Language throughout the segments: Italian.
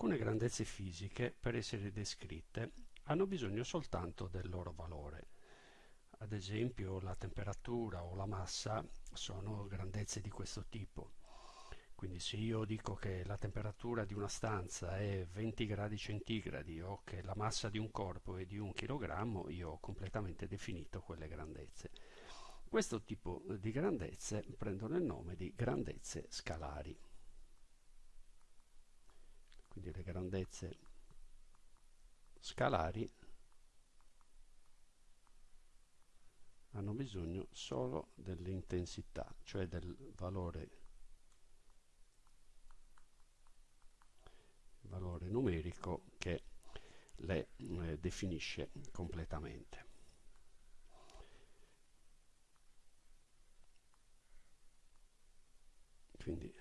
Alcune grandezze fisiche, per essere descritte, hanno bisogno soltanto del loro valore. Ad esempio la temperatura o la massa sono grandezze di questo tipo. Quindi se io dico che la temperatura di una stanza è 20 gradi centigradi o che la massa di un corpo è di un chilogrammo, io ho completamente definito quelle grandezze. Questo tipo di grandezze prendono il nome di grandezze scalari. Quindi le grandezze scalari hanno bisogno solo dell'intensità, cioè del valore valore numerico che le eh, definisce completamente. Quindi,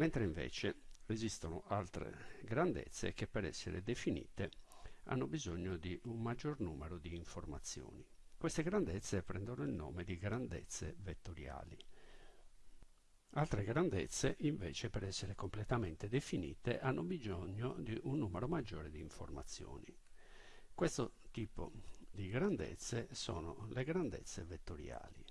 mentre invece esistono altre grandezze che per essere definite hanno bisogno di un maggior numero di informazioni. Queste grandezze prendono il nome di grandezze vettoriali. Altre grandezze, invece, per essere completamente definite, hanno bisogno di un numero maggiore di informazioni. Questo tipo di grandezze sono le grandezze vettoriali.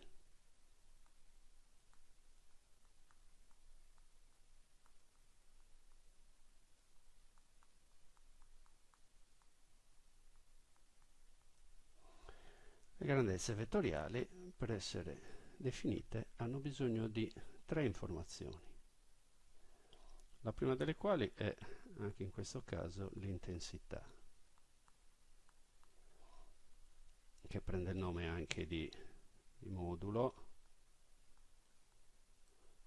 Grandezze vettoriali, per essere definite, hanno bisogno di tre informazioni. La prima delle quali è, anche in questo caso, l'intensità, che prende il nome anche di, di modulo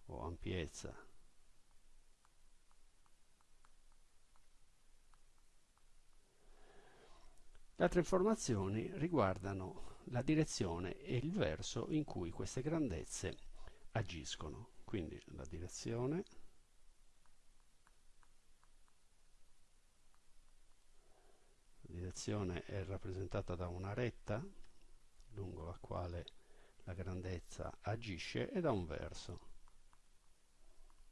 o ampiezza. Le altre informazioni riguardano la direzione e il verso in cui queste grandezze agiscono. Quindi la direzione la direzione è rappresentata da una retta lungo la quale la grandezza agisce e da un verso,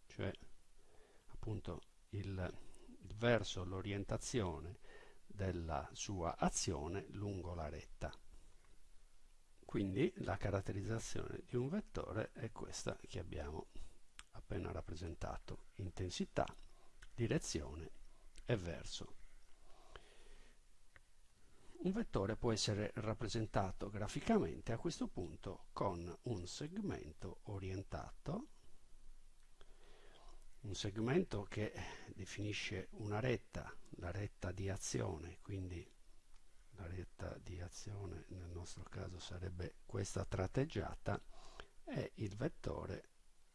cioè appunto il, il verso, l'orientazione della sua azione lungo la retta. Quindi la caratterizzazione di un vettore è questa che abbiamo appena rappresentato, intensità, direzione e verso. Un vettore può essere rappresentato graficamente a questo punto con un segmento orientato, un segmento che definisce una retta, la retta di azione, quindi la retta di azione nel nostro caso sarebbe questa tratteggiata e il vettore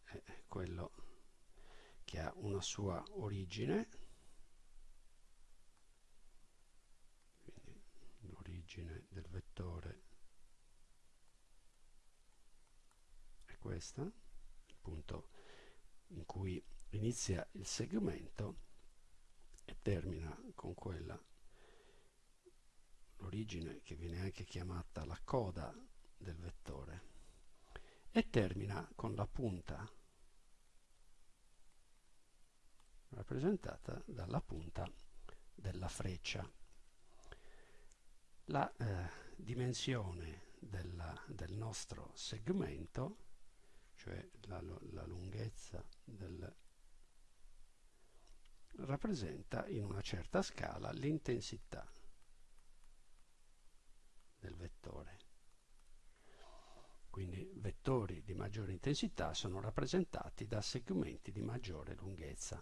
è quello che ha una sua origine quindi l'origine del vettore è questa il punto in cui inizia il segmento e termina con quella l'origine che viene anche chiamata la coda del vettore e termina con la punta rappresentata dalla punta della freccia. La eh, dimensione della, del nostro segmento, cioè la, la lunghezza del rappresenta in una certa scala l'intensità del vettore. Quindi vettori di maggiore intensità sono rappresentati da segmenti di maggiore lunghezza.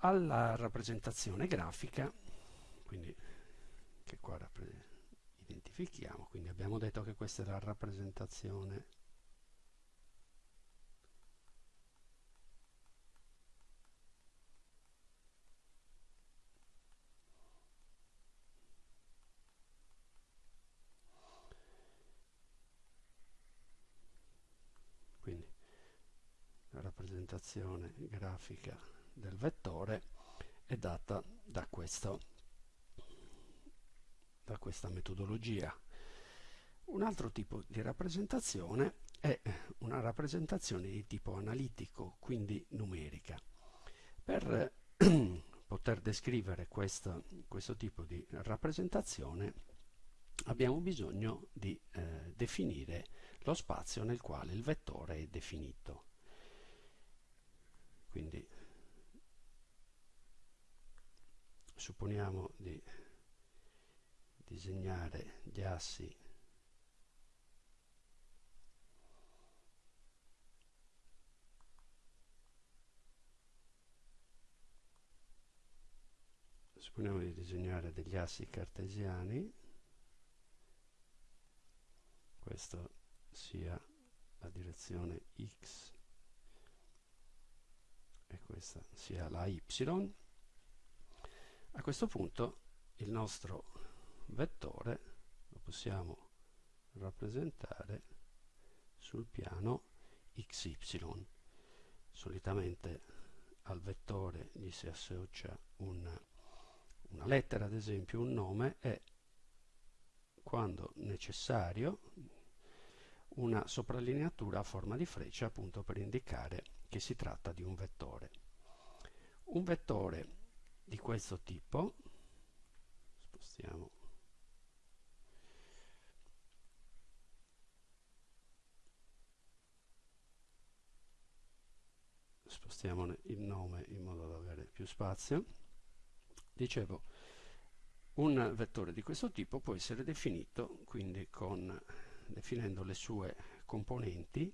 Alla rappresentazione grafica, quindi che qua identifichiamo, quindi abbiamo detto che questa è la rappresentazione rappresentazione grafica del vettore è data da, questo, da questa metodologia. Un altro tipo di rappresentazione è una rappresentazione di tipo analitico, quindi numerica. Per poter descrivere questo, questo tipo di rappresentazione abbiamo bisogno di eh, definire lo spazio nel quale il vettore è definito. Quindi supponiamo di disegnare gli assi supponiamo di disegnare degli assi cartesiani. Questo sia la direzione x questa sia la y a questo punto il nostro vettore lo possiamo rappresentare sul piano xy solitamente al vettore gli si associa un una lettera, ad esempio un nome, e quando necessario una soprallineatura a forma di freccia appunto per indicare che si tratta di un vettore. Un vettore di questo tipo, spostiamo. Spostiamo il nome in modo da avere più spazio. Dicevo, un vettore di questo tipo può essere definito quindi con, definendo le sue componenti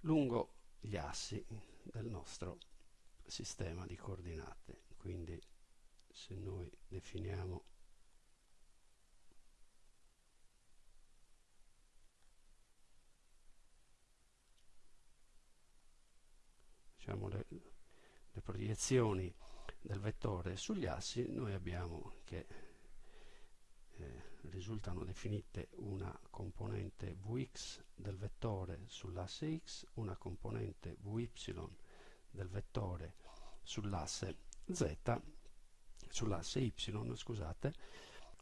lungo gli assi del nostro sistema di coordinate. Quindi se noi definiamo diciamo le, le proiezioni del vettore sugli assi noi abbiamo che eh, risultano definite una componente Vx del vettore sull'asse x, una componente Vy del vettore sull'asse z, sull'asse y, scusate,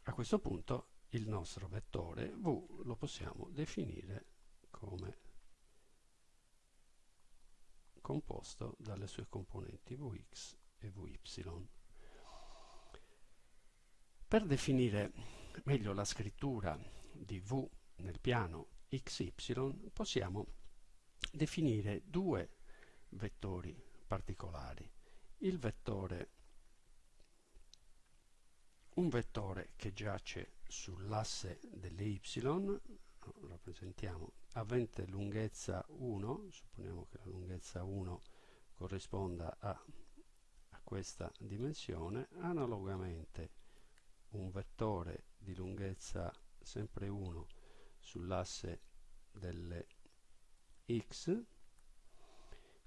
a questo punto il nostro vettore v lo possiamo definire come composto dalle sue componenti Vx e Vy. Per definire meglio la scrittura di V nel piano XY possiamo definire due vettori particolari. Vettore, un vettore che giace sull'asse delle Y, rappresentiamo avente lunghezza 1, supponiamo che la lunghezza 1 corrisponda a questa dimensione analogamente un vettore di lunghezza sempre 1 sull'asse delle x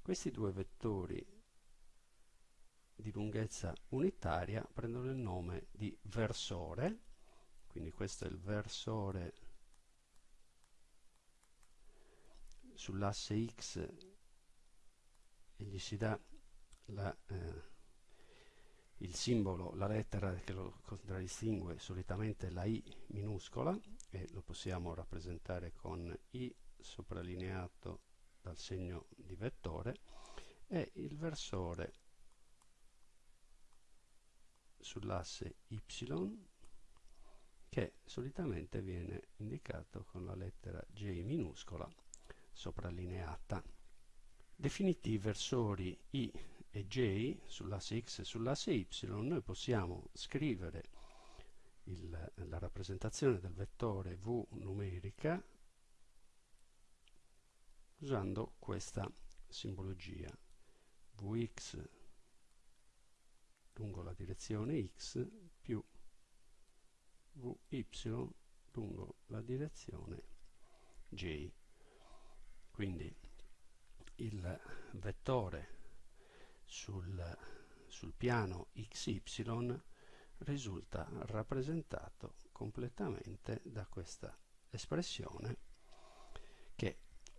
questi due vettori di lunghezza unitaria prendono il nome di versore quindi questo è il versore sull'asse x e gli si dà la eh, il simbolo, la lettera che lo contraddistingue solitamente la I minuscola e lo possiamo rappresentare con I soprallineato dal segno di vettore e il versore sull'asse Y che solitamente viene indicato con la lettera J minuscola soprallineata. Definiti i versori I e j sull'asse x e sull'asse y noi possiamo scrivere il, la rappresentazione del vettore v numerica usando questa simbologia. Vx lungo la direzione x più vy lungo la direzione j. Quindi il vettore sul, sul piano xy risulta rappresentato completamente da questa espressione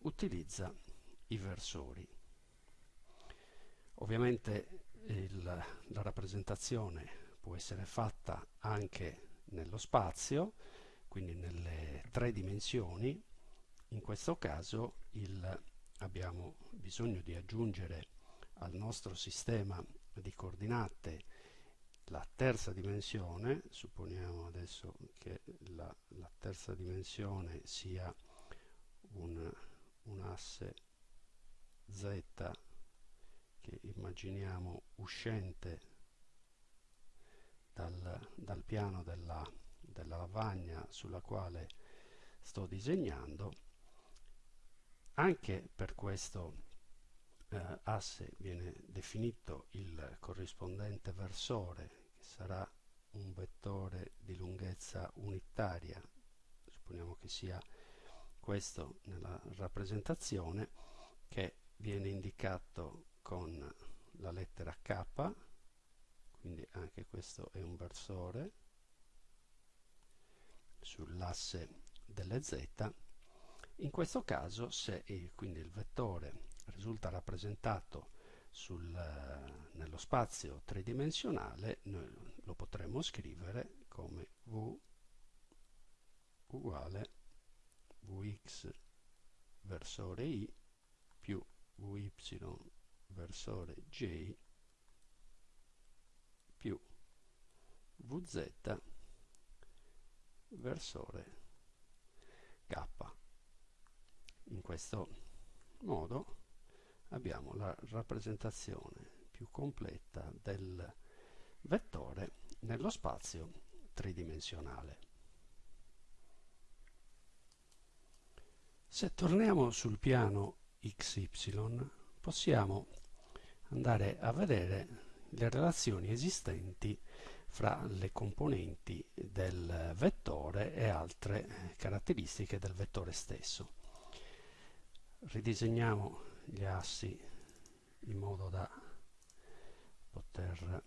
utilizza i versori. Ovviamente il, la rappresentazione può essere fatta anche nello spazio, quindi nelle tre dimensioni. In questo caso il abbiamo bisogno di aggiungere al nostro sistema di coordinate la terza dimensione, supponiamo adesso che la, la terza dimensione sia un, un asse z che immaginiamo uscente dal, dal piano della, della lavagna sulla quale sto disegnando. Anche per questo eh, asse viene definito il corrispondente versore che sarà un vettore di lunghezza unitaria. Supponiamo che sia questo nella rappresentazione che viene indicato con la lettera K quindi anche questo è un versore sull'asse delle z. In questo caso se il, quindi il vettore risulta rappresentato sul, nello spazio tridimensionale noi lo potremmo scrivere come v uguale vx versore i più vy versore j più vz versore k. In questo modo abbiamo la rappresentazione più completa del vettore nello spazio tridimensionale. Se torniamo sul piano xy possiamo andare a vedere le relazioni esistenti fra le componenti del vettore e altre caratteristiche del vettore stesso. Ridisegniamo gli assi in modo da poter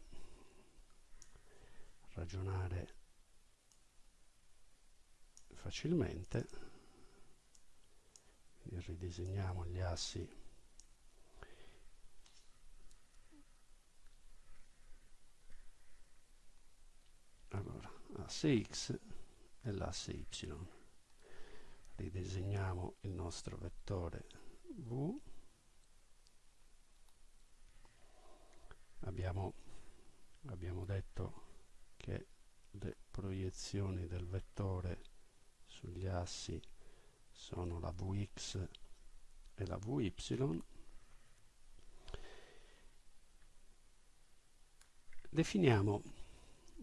ragionare facilmente. Ridisegniamo gli assi. Allora asse x e l'asse y. Ridisegniamo il nostro vettore v. Abbiamo, abbiamo detto che le proiezioni del vettore sugli assi sono la vx e la vy definiamo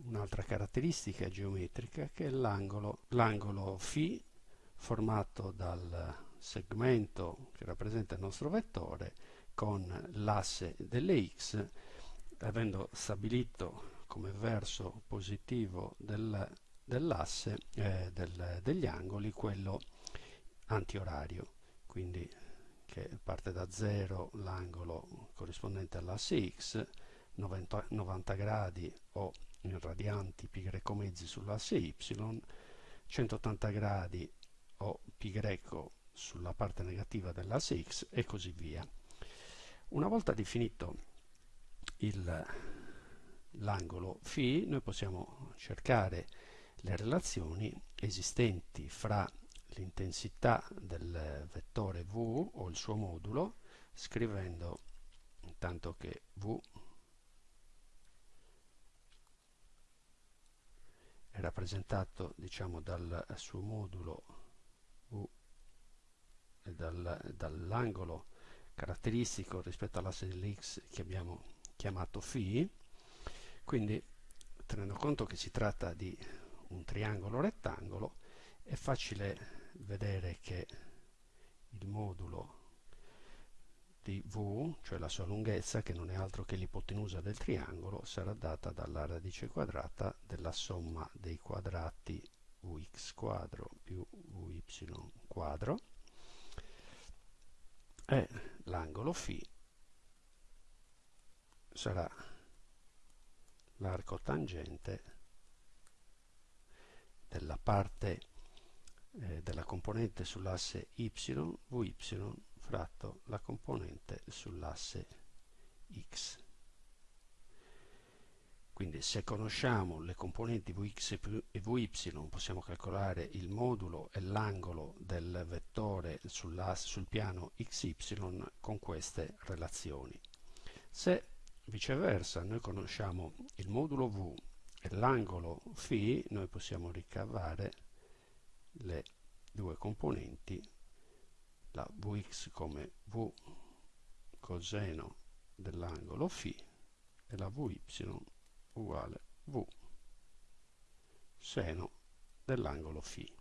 un'altra caratteristica geometrica che è l'angolo φ formato dal segmento che rappresenta il nostro vettore con l'asse delle x avendo stabilito come verso positivo del, dell'asse eh, del, degli angoli quello antiorario quindi che parte da 0 l'angolo corrispondente all'asse x 90, 90 gradi o in radianti pi greco mezzi sull'asse y 180 gradi o pi greco sulla parte negativa dell'asse x e così via. Una volta definito l'angolo φ noi possiamo cercare le relazioni esistenti fra l'intensità del vettore v o il suo modulo scrivendo intanto che v è rappresentato diciamo dal suo modulo v e dal, dall'angolo caratteristico rispetto all'asse dell'x che abbiamo chiamato φ. Quindi tenendo conto che si tratta di un triangolo rettangolo è facile vedere che il modulo di v, cioè la sua lunghezza, che non è altro che l'ipotenusa del triangolo, sarà data dalla radice quadrata della somma dei quadrati vx quadro più vy quadro. E l'angolo φ sarà l'arco tangente della parte eh, della componente sull'asse y vy fratto la componente sull'asse x quindi se conosciamo le componenti vx e vy possiamo calcolare il modulo e l'angolo del vettore sul piano xy con queste relazioni. Se viceversa noi conosciamo il modulo v e l'angolo φ, noi possiamo ricavare le due componenti, la Vx come V coseno dell'angolo φ e la Vy uguale V seno dell'angolo φ.